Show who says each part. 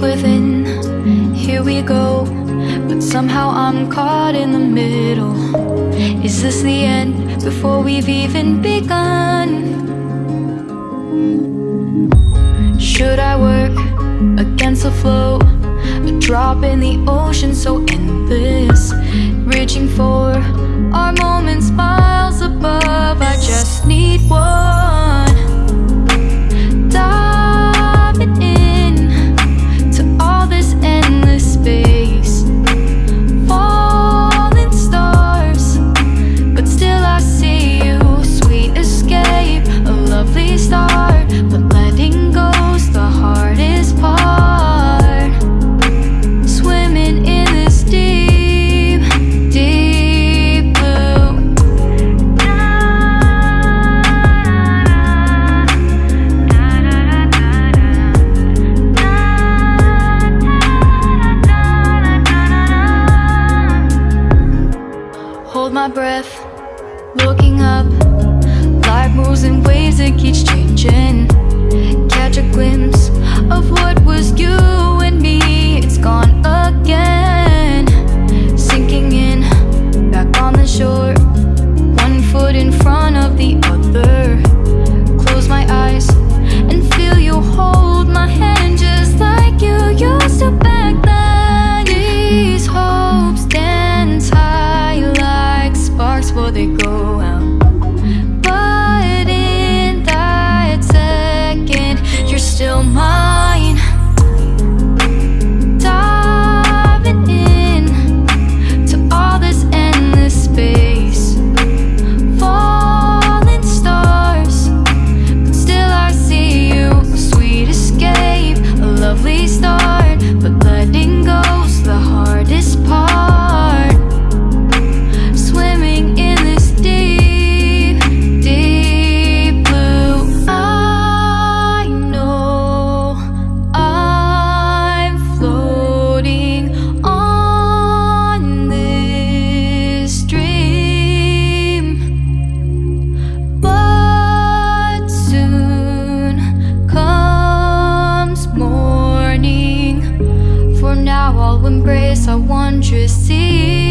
Speaker 1: within Here we go But somehow I'm caught in the middle Is this the end before we've even begun? Should I work against the flow? A drop in the ocean so endless Reaching for my breath Looking up. Life moves in ways It keeps changing. Catch a glimpse before they go out. I'll embrace our wondrous sea